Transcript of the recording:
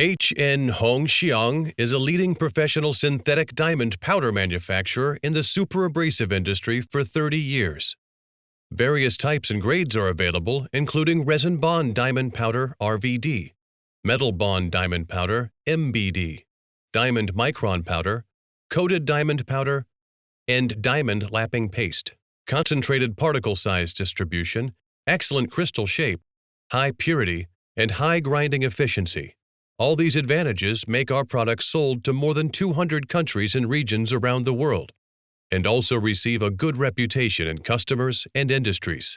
HN Hongxiang is a leading professional synthetic diamond powder manufacturer in the superabrasive industry for 30 years. Various types and grades are available, including resin bond diamond powder RVD, metal bond diamond powder MBD, diamond micron powder, coated diamond powder, and diamond lapping paste. Concentrated particle size distribution, excellent crystal shape, high purity, and high grinding efficiency. All these advantages make our products sold to more than 200 countries and regions around the world, and also receive a good reputation in customers and industries.